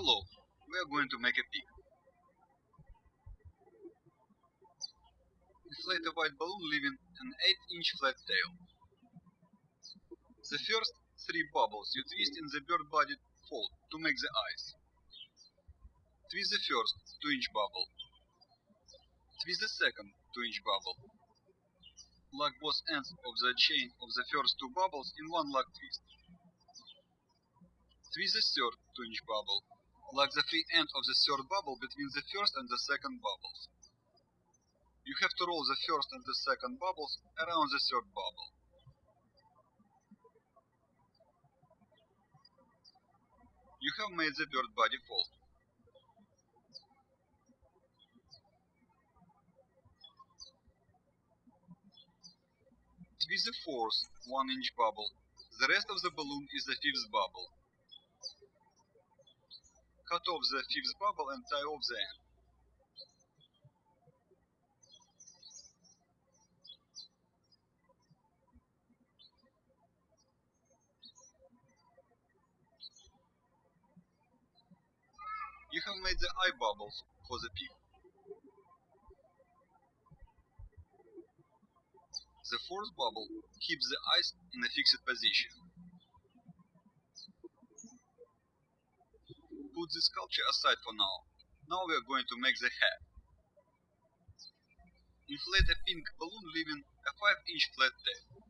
Hello, we are going to make a pig. Inflate a white balloon leaving an 8 inch flat tail. The first three bubbles you twist in the bird body fold to make the eyes. Twist the first 2 inch bubble. Twist the second 2 inch bubble. Lock both ends of the chain of the first two bubbles in one lock twist. Twist the third 2 inch bubble. Lock the free end of the third bubble between the first and the second bubbles. You have to roll the first and the second bubbles around the third bubble. You have made the bird body fold. Twist the fourth 1 inch bubble. The rest of the balloon is the fifth bubble. Cut off the fifth bubble and tie off the end. You have made the eye bubbles for the pig. The fourth bubble keeps the eyes in a fixed position. Put the sculpture aside for now. Now we are going to make the head. Inflate a pink balloon leaving a 5 inch flat tail.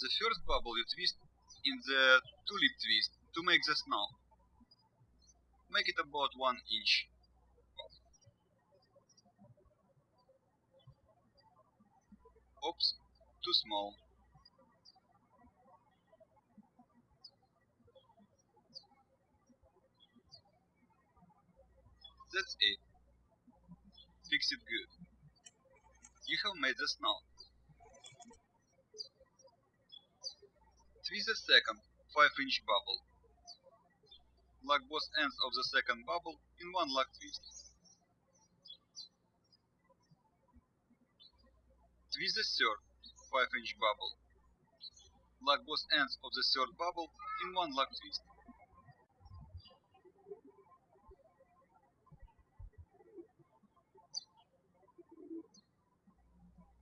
The first bubble you twist in the tulip twist to make the snout. Make it about 1 inch. Oops, too small. That's it. Fix it good. You have made the snout. Twist the second 5 inch bubble. Lock both ends of the second bubble in one lock twist. Twist the third 5 inch bubble. Lock both ends of the third bubble in one lock twist.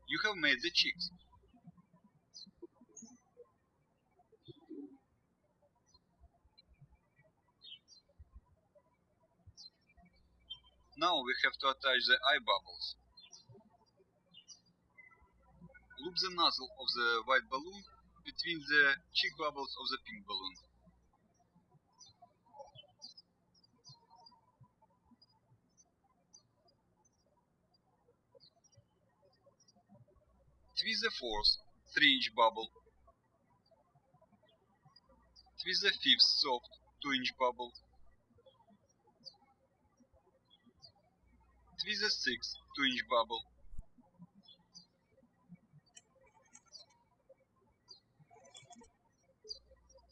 You have made the cheeks. Now we have to attach the eye bubbles. Loop the nozzle of the white balloon between the cheek bubbles of the pink balloon. Twist the fourth 3 inch bubble. Twist the fifth soft 2 inch bubble. Twist the sixth 2 inch bubble.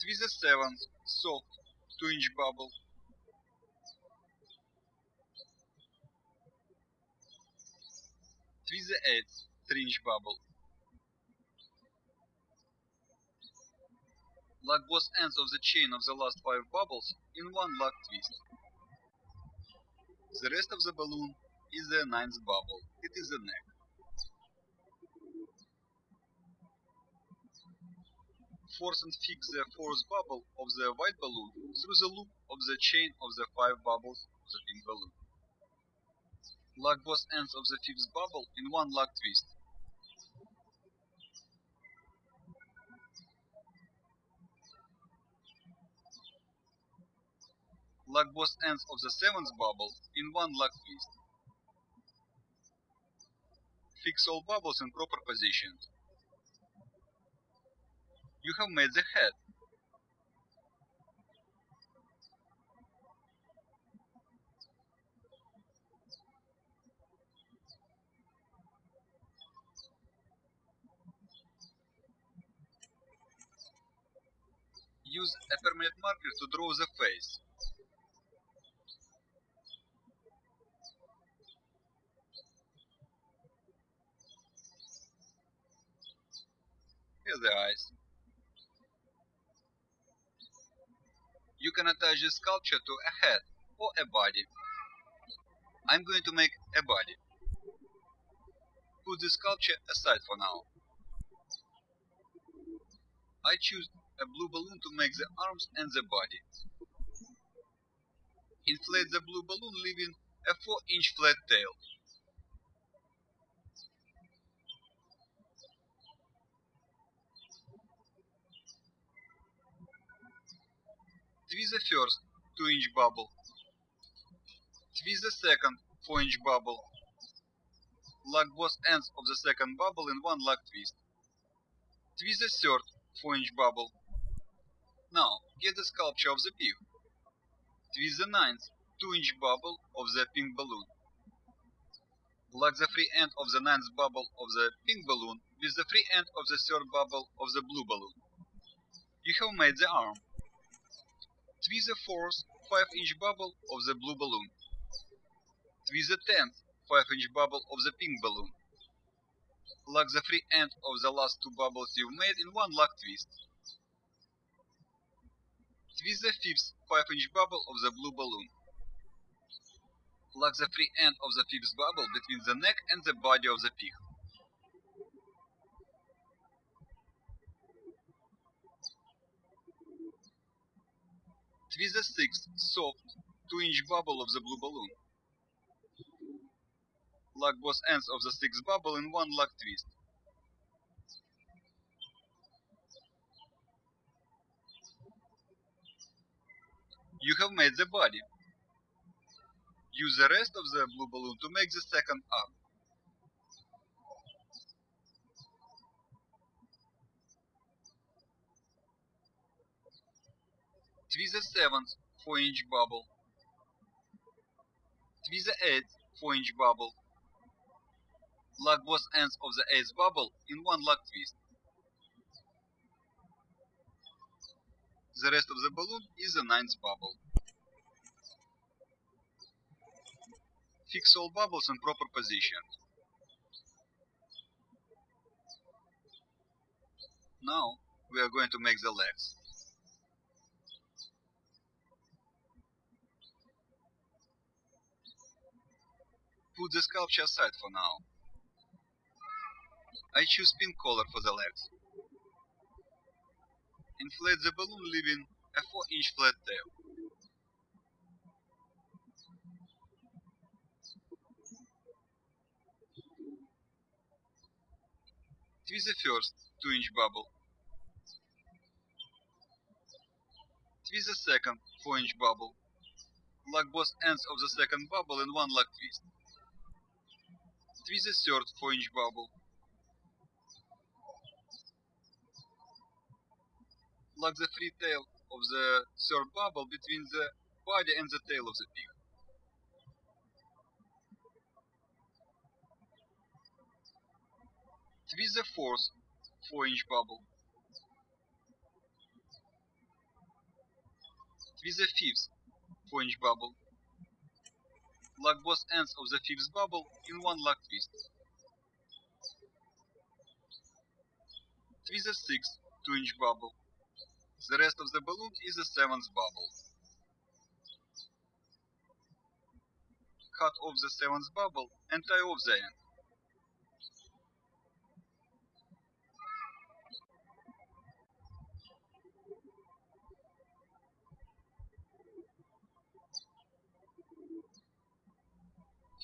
Twist the seventh soft 2 inch bubble. Twist the eighth 3 inch bubble. Lock both ends of the chain of the last 5 bubbles in one lock twist. The rest of the balloon is the ninth bubble. It is the neck. Force and fix the fourth bubble of the white balloon through the loop of the chain of the five bubbles of the pink balloon. Lock both ends of the fifth bubble in one lock twist. Lock both ends of the seventh bubble in one lock twist. Fix all bubbles in proper position. You have made the head. Use a permanent marker to draw the face. Here the eyes. You can attach the sculpture to a head or a body. I'm going to make a body. Put the sculpture aside for now. I choose a blue balloon to make the arms and the body. Inflate the blue balloon leaving a 4 inch flat tail. Twist the first 2 inch bubble. Twist the second 4 inch bubble. Lock both ends of the second bubble in one lock twist. Twist the third 4 inch bubble. Now, get the sculpture of the pig. Twist the ninth 2 inch bubble of the pink balloon. Lock the free end of the ninth bubble of the pink balloon with the free end of the third bubble of the blue balloon. You have made the arm. Twist the fourth 5 inch bubble of the blue balloon. Twist the tenth 5 inch bubble of the pink balloon. Lock the free end of the last two bubbles you've made in one lock twist. Twist the fifth 5 inch bubble of the blue balloon. Lock the free end of the fifth bubble between the neck and the body of the pig. Twist the sixth soft 2 inch bubble of the blue balloon. Lock both ends of the sixth bubble in one lock twist. You have made the body. Use the rest of the blue balloon to make the second arm. Twist the seventh 4 inch bubble. Twist the eighth 4 inch bubble. Lock both ends of the eighth bubble in one lock twist. The rest of the balloon is the ninth bubble. Fix all bubbles in proper position. Now we are going to make the legs. Put the sculpture aside for now. I choose pink color for the legs. Inflate the balloon leaving a 4 inch flat tail. Twist the first 2 inch bubble. Twist the second 4 inch bubble. Lock both ends of the second bubble in one lock twist. Twist the third 4 inch bubble. Like the free tail of the third bubble between the body and the tail of the pig. Twist the fourth 4 inch bubble. Twist the fifth 4 inch bubble. Lock both ends of the fifth bubble in one lock twist. Twist the sixth 2 inch bubble. The rest of the balloon is the seventh bubble. Cut off the seventh bubble and tie off the end.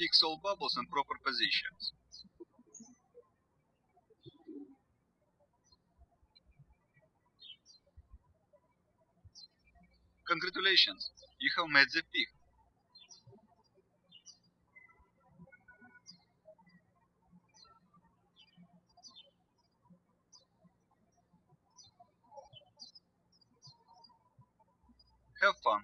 Fix all bubbles in proper positions. Congratulations, you have made the pig. Have fun.